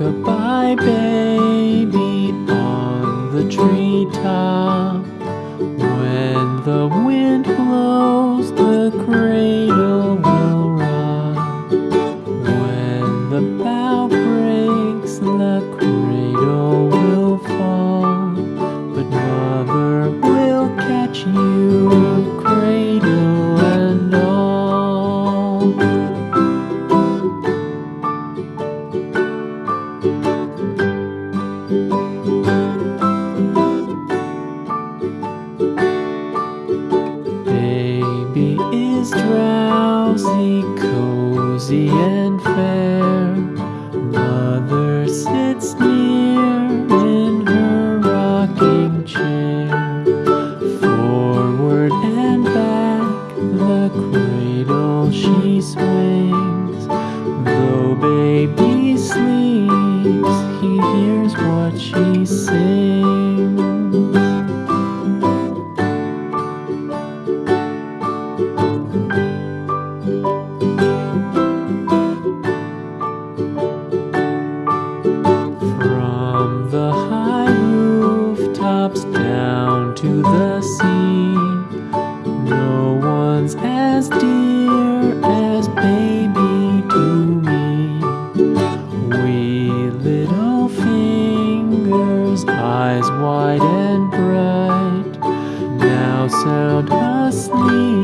Rock-a-bye baby on the treetop. When the wind blows, the catch you, cradle and all. Baby is drowsy, cozy and fair. She swings. Though baby sleeps, he hears what she sings. From the high rooftops down to the sea, no one's as dear fingers, eyes wide and bright, now sound asleep